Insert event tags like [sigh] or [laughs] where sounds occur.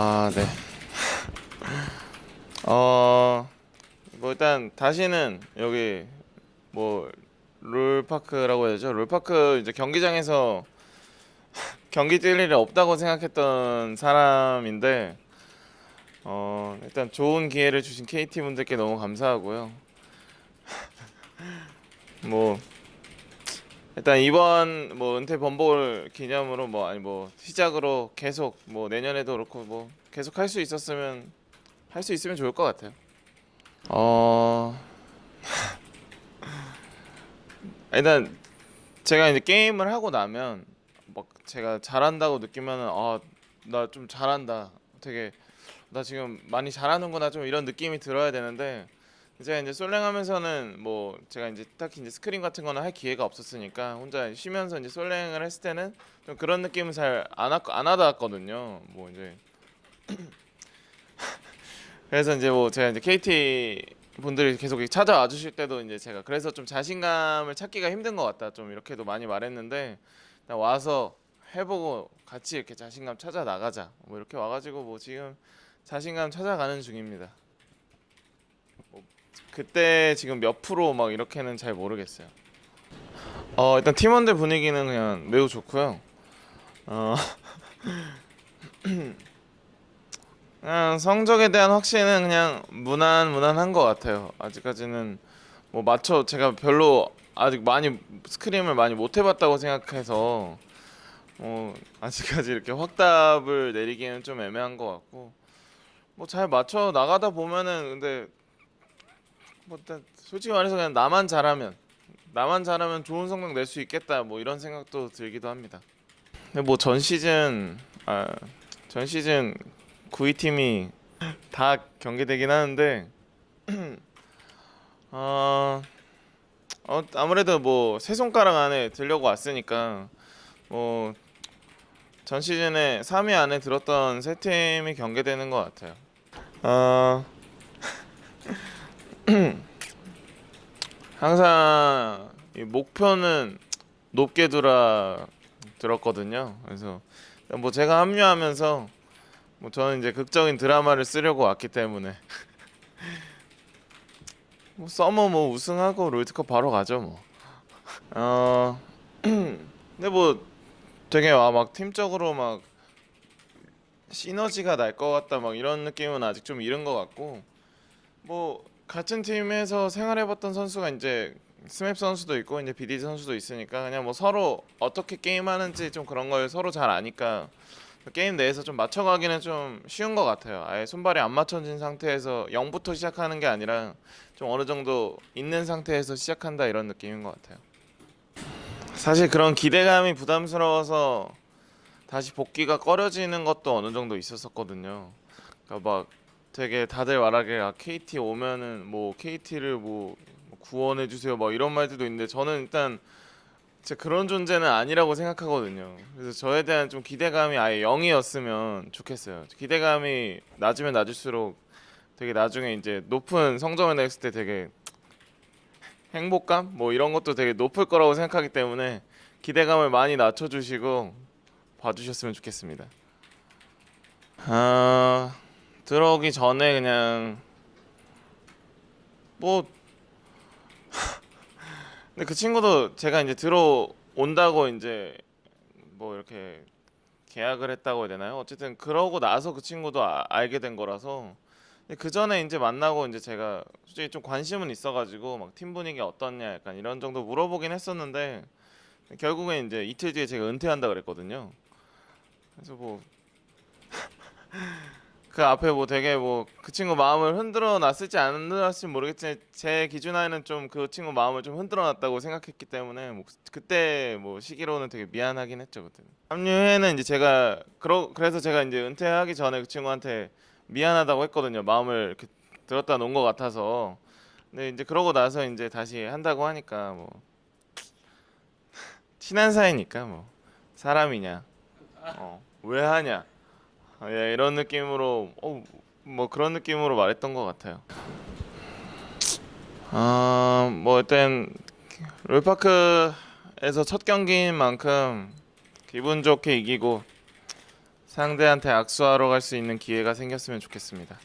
아, 네. [laughs] 어, 뭐 일단 다시는 여기 뭐 롤파크라고 해야 되죠? 롤파크 이제 경기장에서 [laughs] 경기 뛸 일이 없다고 생각했던 사람인데 어, 일단 좋은 기회를 주신 KT 분들께 너무 감사하고요. [laughs] 뭐 일단 이번 뭐 은퇴 번복을 기념으로 뭐 아니 뭐 시작으로 계속 뭐 내년에도 그렇고 뭐 계속 할 수 있었으면 할 수 있으면 좋을 것 같아요. 어 [laughs] 일단 제가 이제 게임을 하고 나면 막 제가 잘한다고 느끼면은 아나 좀 잘한다. 되게 나 지금 많이 잘하는구나 좀 이런 느낌이 들어야 되는데 제가 이제 솔랭하면서는 뭐 제가 이제 딱히 이제 스크린 같은 거는 할 기회가 없었으니까 혼자 쉬면서 이제 솔랭을 했을 때는 좀 그런 느낌을 잘안 안 하다 왔거든요. 뭐 이제 [clears throat] 그래서 이제 뭐 제가 이제 KT 분들이 계속 찾아와 주실 때도 이제 제가 그래서 좀 자신감을 찾기가 힘든 것 같다. 좀 이렇게도 많이 말했는데 와서 해보고 같이 이렇게 자신감 찾아 나가자. 뭐 이렇게 와가지고 뭐 지금 자신감 찾아가는 중입니다. 뭐 그때 지금 몇 프로 막 이렇게는 잘 모르겠어요. 어 일단 팀원들 분위기는 그냥 매우 좋고요. 어 [laughs] 그냥 성적에 대한 확신은 그냥 무난 무난한 것 같아요. 아직까지는 뭐 맞춰 제가 별로 아직 많이 스크림을 많이 못 해봤다고 생각해서 뭐 아직까지 이렇게 확답을 내리기는 좀 애매한 것 같고 뭐 잘 맞춰 나가다 보면은 근데 뭐 솔직히 말해서 그냥 나만 잘하면 나만 잘하면 좋은 성적 낼 수 있겠다 뭐 이런 생각도 들기도 합니다. 근데 뭐 전 시즌 아 전 시즌 9위 팀이 다 경기되긴 하는데 [clears throat] 어, 어 아무래도 뭐 세 손가락 안에 들려고 왔으니까 뭐 전 시즌에 3위 안에 들었던 세 팀이 경기되는 것 같아요. 어 [clears throat] 항상 이 목표는 높게 두라 들었거든요. 그래서 뭐 제가 합류하면서 뭐 저는 이제 극적인 드라마를 쓰려고 왔기 때문에 [laughs] 뭐 서머 뭐 우승하고 롤드컵 바로 가죠 뭐. 어 [clears throat] 근데 뭐 되게 와막 팀적으로 막 시너지가 날 것 같다 막 이런 느낌은 아직 좀 이른 것 같고 뭐 같은 팀에서 생활해봤던 선수가 이제 스맵 선수도 있고 이제 BD 선수도 있으니까 그냥 뭐 서로 어떻게 게임하는지 좀 그런 걸 서로 잘 아니까 게임 내에서 좀 맞춰가기는 좀 쉬운 것 같아요. 아예 손발이 안 맞춰진 상태에서 0부터 시작하는 게 아니라 좀 어느 정도 있는 상태에서 시작한다 이런 느낌인 것 같아요. 사실 그런 기대감이 부담스러워서 다시 복귀가 꺼려지는 것도 어느 정도 있었었거든요. 그러니까 막 되게 다들 말하기에 아, KT 오면은 뭐 KT를 뭐 구원해 주세요 뭐 이런 말들도 있는데 저는 일단 제 그런 존재는 아니라고 생각하거든요. 그래서 저에 대한 좀 기대감이 아예 0이었으면 좋겠어요. 기대감이 낮으면 낮을수록 되게 나중에 이제 높은 성적을 냈을 때 되게 행복감 뭐 이런 것도 되게 높을 거라고 생각하기 때문에 기대감을 많이 낮춰주시고 봐주셨으면 좋겠습니다. 아 들어오기 전에 그냥 뭐 [laughs] 근데 그 친구도 제가 이제 들어온다고 이제 뭐 이렇게 계약을 했다고 해야 되나요? 어쨌든 그러고 나서 그 친구도 아, 알게 된 거라서 그 전에 이제 만나고 이제 제가 솔직히 좀 관심은 있어가지고 막 팀 분위기 어떻냐 약간 이런 정도 물어보긴 했었는데 결국엔 이제 이틀 뒤에 제가 은퇴한다 그랬거든요. 그래서 뭐 그 앞에 뭐 되게 뭐 그 친구 마음을 흔들어 놨을지 안 흔들어 놨을지 모르겠지만 제 기준하에는 좀 그 친구 마음을 좀 흔들어 놨다고 생각했기 때문에 뭐 그때 뭐 시기로는 되게 미안하긴 했죠 그때. 합류회는 이제 제가 그러 그래서 제가 이제 은퇴하기 전에 그 친구한테 미안하다고 했거든요. 마음을 이렇게 들었다 놓은 것 같아서. 근데 이제 그러고 나서 이제 다시 한다고 하니까 뭐 [laughs] 친한 사이니까 뭐 사람이냐 어, 왜 하냐 아, 예, 이런 느낌으로 어, 뭐 그런 느낌으로 말했던 것 같아요. 아 뭐 일단 롤파크에서 첫 경기인 만큼 기분 좋게 이기고 상대한테 악수하러 갈 수 있는 기회가 생겼으면 좋겠습니다.